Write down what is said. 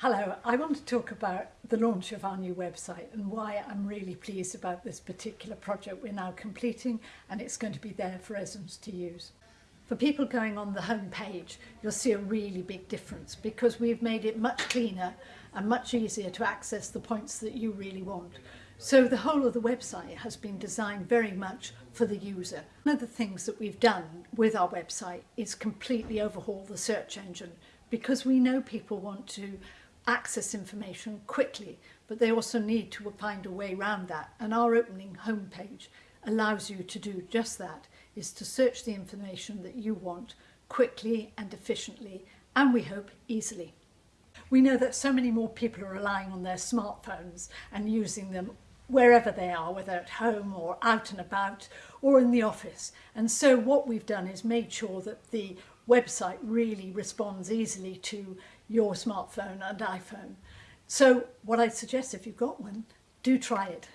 Hello, I want to talk about the launch of our new website and why I'm really pleased about this particular project we're now completing and it's going to be there for residents to use. For people going on the home page, you'll see a really big difference because we've made it much cleaner and much easier to access the points that you really want. So the whole of the website has been designed very much for the user. One of the things that we've done with our website is completely overhaul the search engine because we know people want to access information quickly, but they also need to find a way around that. And our opening homepage allows you to do just that, is to search the information that you want quickly and efficiently, and we hope easily. We know that so many more people are relying on their smartphones and using them wherever they are, whether at home or out and about or in the office. And so what we've done is made sure that the website really responds easily to your smartphone and iPhone. So what I'd suggest if you've got one, do try it.